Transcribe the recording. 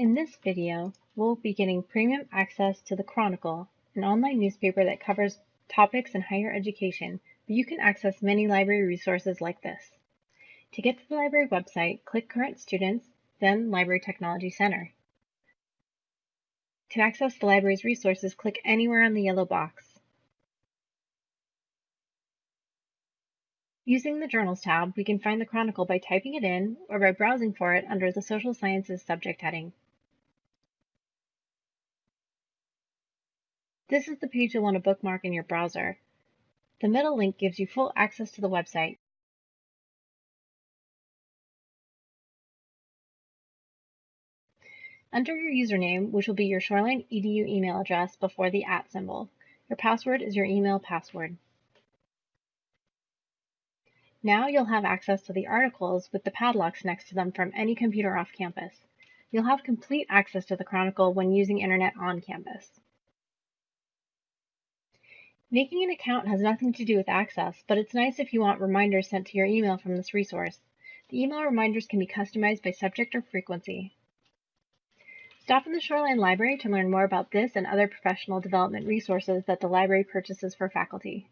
In this video, we'll be getting premium access to the Chronicle, an online newspaper that covers topics in higher education, but you can access many library resources like this. To get to the library website, click Current Students, then Library Technology Center. To access the library's resources, click anywhere on the yellow box. Using the Journals tab, we can find the Chronicle by typing it in or by browsing for it under the Social Sciences subject heading. This is the page you'll want to bookmark in your browser. The middle link gives you full access to the website. Enter your username, which will be your Shoreline EDU email address before the at symbol. Your password is your email password. Now you'll have access to the articles with the padlocks next to them from any computer off campus. You'll have complete access to the Chronicle when using internet on campus. Making an account has nothing to do with access, but it's nice if you want reminders sent to your email from this resource. The email reminders can be customized by subject or frequency. Stop in the Shoreline Library to learn more about this and other professional development resources that the library purchases for faculty.